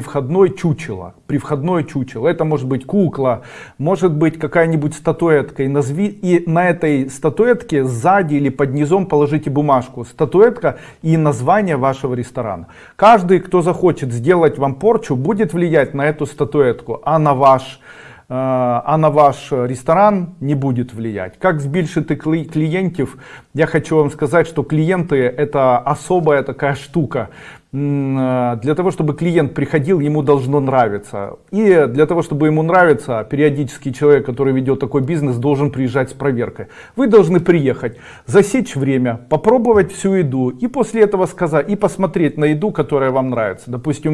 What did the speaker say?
входной чучело при входной чучело. Это может быть кукла может быть какая-нибудь статуэтка. И назви и на этой статуэтке сзади или под низом положите бумажку. Статуэтка и название вашего ресторана. Каждый кто захочет сделать вам порчу будет влиять на эту статуэтку а на ваш а на ваш ресторан не будет влиять. Как збільшити клиентов? Я хочу вам сказать, что клиенты это особая такая штука. Для того, чтобы клиент приходил, ему должно нравиться. И для того, чтобы ему нравиться, периодически человек, который ведет такой бизнес, должен приезжать с проверкой. Вы должны приехать, засечь время, попробовать всю еду и после этого сказать, и посмотреть на еду, которая вам нравится. Допустим,